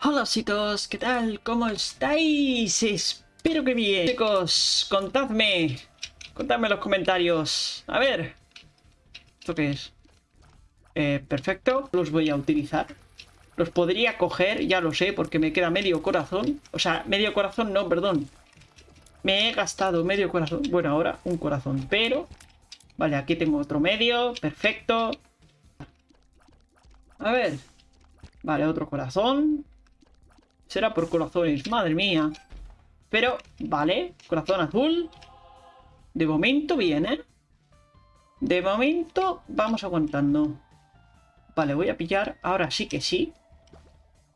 Hola chicos, ¿qué tal? ¿Cómo estáis? Espero que bien. Chicos, contadme. Contadme en los comentarios. A ver. ¿Esto qué es? Eh, perfecto. Los voy a utilizar. Los podría coger, ya lo sé, porque me queda medio corazón. O sea, medio corazón no, perdón. Me he gastado medio corazón. Bueno, ahora un corazón, pero... Vale, aquí tengo otro medio. Perfecto. A ver. Vale, otro corazón. Será por corazones, madre mía. Pero, vale, corazón azul. De momento viene. De momento vamos aguantando. Vale, voy a pillar, ahora sí que sí.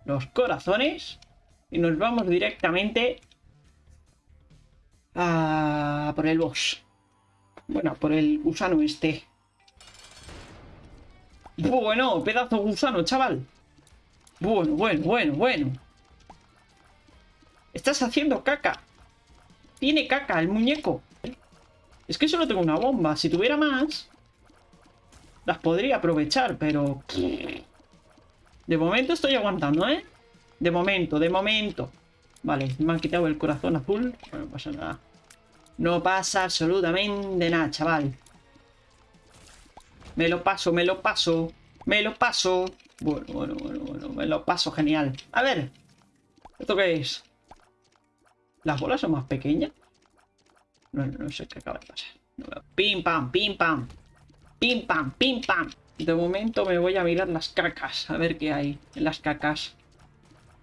Los corazones. Y nos vamos directamente a por el boss. Bueno, por el gusano este. Bueno, pedazo gusano, chaval. Bueno, bueno, bueno, bueno. Estás haciendo caca. Tiene caca el muñeco. Es que solo tengo una bomba. Si tuviera más... Las podría aprovechar, pero... De momento estoy aguantando, ¿eh? De momento, de momento. Vale, me han quitado el corazón azul. no pasa nada. No pasa absolutamente nada, chaval. Me lo paso, me lo paso. Me lo paso. Bueno, bueno, bueno, bueno. Me lo paso genial. A ver. ¿Esto qué es? ¿Las bolas son más pequeñas? No, no, sé qué acaba de pasar. Pim, pam, pim, pam. Pim, pam, pim, pam. De momento me voy a mirar las cacas. A ver qué hay en las cacas.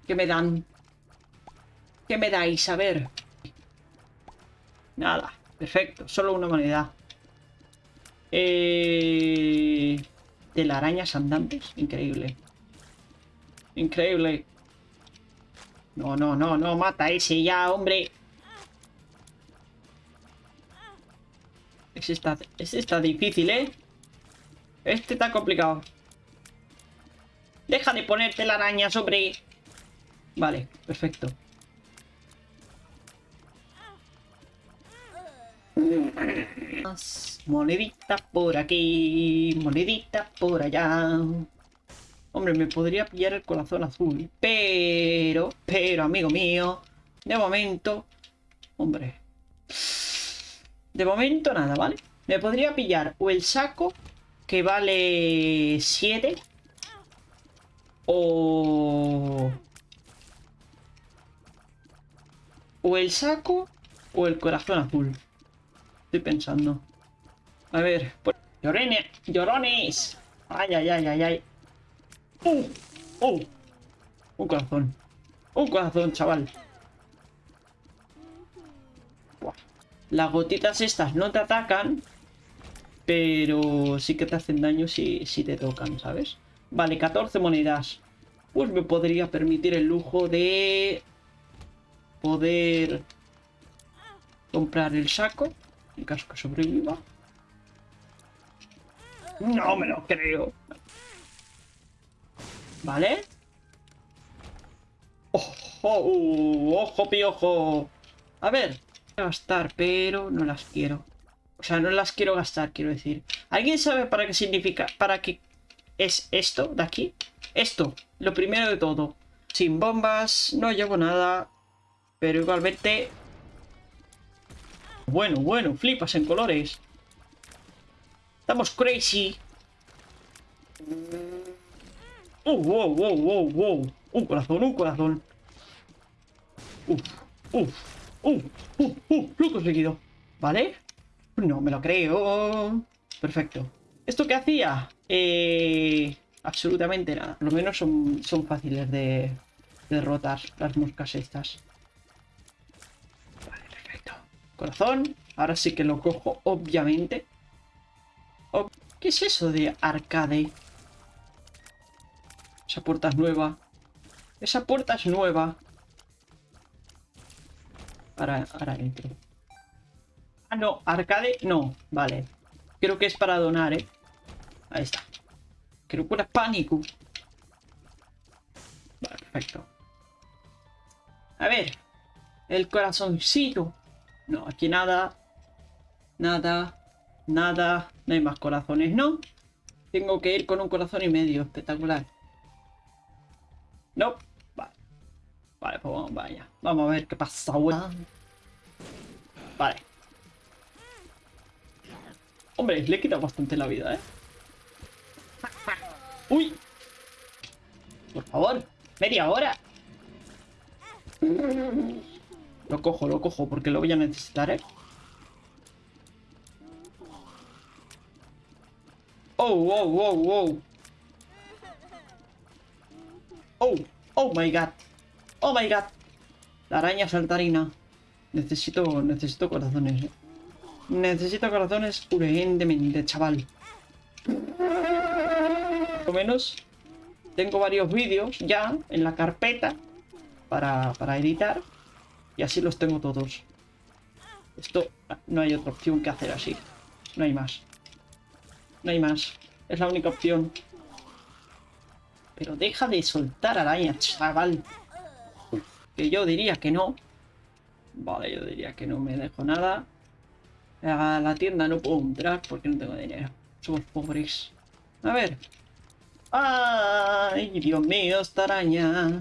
¿Qué me dan? ¿Qué me dais? A ver. Nada. Perfecto. Solo una moneda. Eh... Telarañas andantes. Increíble. Increíble. No, no, no, no, mata ese ya, hombre. Este está, este está difícil, ¿eh? Este está complicado. Deja de ponerte la araña sobre... Vale, perfecto. Monedita por aquí, monedita por allá. Hombre, me podría pillar el corazón azul. Pero, pero, amigo mío, de momento... Hombre. De momento nada, ¿vale? Me podría pillar o el saco, que vale 7. O... O el saco o el corazón azul. Estoy pensando. A ver. Llorones. Ay, ay, ay, ay, ay. ¡Uh! ¡Uh! Un corazón. Un corazón, chaval. Las gotitas estas no te atacan. Pero sí que te hacen daño si, si te tocan, ¿sabes? Vale, 14 monedas. Pues me podría permitir el lujo de... Poder... Comprar el saco. En caso que sobreviva. No me lo creo. ¿Vale? ¡Ojo! Uh, ¡Ojo, piojo! A ver, voy a gastar, pero no las quiero. O sea, no las quiero gastar, quiero decir. ¿Alguien sabe para qué significa, para qué es esto de aquí? Esto, lo primero de todo. Sin bombas, no llevo nada. Pero igualmente... Bueno, bueno, flipas en colores. Estamos crazy. ¡Uh, wow, wow, wow! Un corazón, un corazón. Uf, uf, uf, uf, uf, lo he conseguido. ¿Vale? No me lo creo. Perfecto. ¿Esto qué hacía? Eh, absolutamente nada. Por lo menos son, son fáciles de, derrotar las moscas estas. Vale, perfecto. Corazón. Ahora sí que lo cojo, obviamente. ¿Qué es eso de arcade? Esa puerta es nueva. Esa puerta es nueva. Ahora, ahora. Ah, no. Arcade, no. Vale. Creo que es para donar, ¿eh? Ahí está. Creo que era pánico. Perfecto. A ver. El corazoncito. No, aquí nada. Nada. Nada. No hay más corazones, ¿no? Tengo que ir con un corazón y medio. Espectacular. No. Vale. Vale, pues vamos, vaya. Vamos a ver qué pasa, weón. Vale. Hombre, le he quitado bastante la vida, ¿eh? ¡Uy! Por favor, media hora. Lo cojo, lo cojo, porque lo voy a necesitar, ¿eh? Oh, wow, wow, wow. Oh, oh my god. Oh my god. La araña saltarina. Necesito, necesito corazones. Necesito corazones urgentemente, chaval. Por lo menos tengo varios vídeos ya en la carpeta para, para editar. Y así los tengo todos. Esto no hay otra opción que hacer así. No hay más. No hay más. Es la única opción. Pero deja de soltar araña, chaval. Que yo diría que no. Vale, yo diría que no me dejo nada. A la tienda no puedo entrar porque no tengo dinero. Somos pobres. A ver. ¡Ay, Dios mío, esta araña!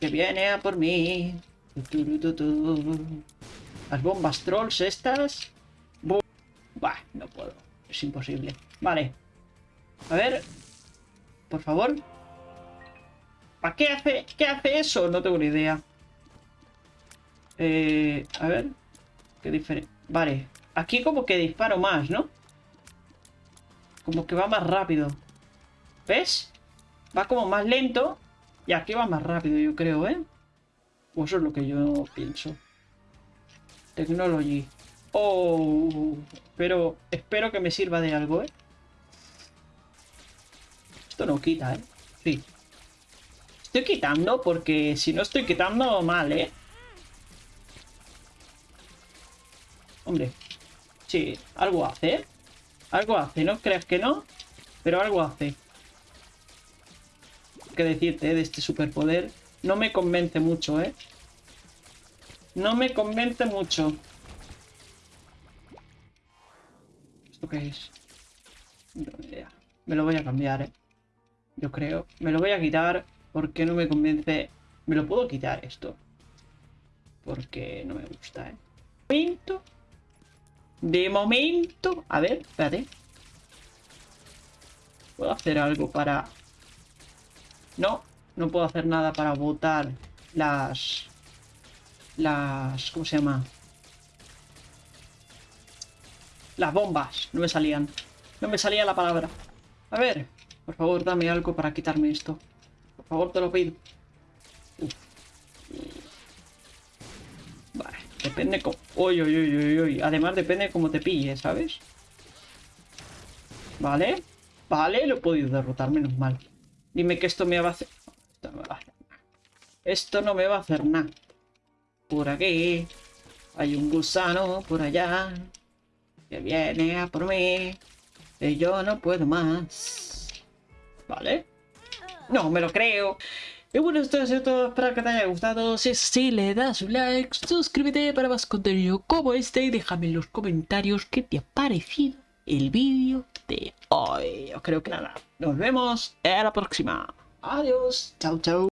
Que viene a por mí. Las bombas trolls estas. Bah, no puedo. Es imposible. Vale. A ver. Por favor. ¿Para qué hace, qué hace eso? No tengo ni idea. Eh, a ver. Qué diferente. Vale. Aquí como que disparo más, ¿no? Como que va más rápido. ¿Ves? Va como más lento. Y aquí va más rápido, yo creo, ¿eh? O eso es lo que yo pienso. Technology. Oh, pero espero que me sirva de algo, ¿eh? Esto no quita, ¿eh? Sí. Estoy quitando porque si no estoy quitando mal, ¿eh? Hombre. Sí, algo hace, ¿eh? Algo hace, ¿no crees que no? Pero algo hace. ¿Qué decirte ¿eh? de este superpoder? No me convence mucho, ¿eh? No me convence mucho. ¿Esto qué es? Me lo voy a cambiar, ¿eh? Yo creo. Me lo voy a quitar porque no me convence. Me lo puedo quitar esto. Porque no me gusta, ¿eh? Momento. De momento. A ver, espérate. ¿Puedo hacer algo para...? No, no puedo hacer nada para botar las... Las... ¿Cómo se llama? Las bombas. No me salían. No me salía la palabra. A ver. Por favor, dame algo para quitarme esto. Por favor, te lo pido. Vale. Depende cómo... Uy, uy, uy, uy, uy. Además, depende de cómo te pille, ¿sabes? Vale. Vale, lo he podido derrotar, menos mal. Dime que esto me va a hacer... Esto no me va a hacer nada. Esto no me va a hacer nada. Por aquí. Hay un gusano por allá que viene a por mí. Y yo no puedo más. ¿Vale? No, me lo creo. Y bueno, esto ha sido todo. Espero que te haya gustado. Si es le das un like, suscríbete para más contenido como este y déjame en los comentarios qué te ha parecido el vídeo de hoy. Yo creo que nada. Nos vemos en la próxima. Adiós. Chao, chao.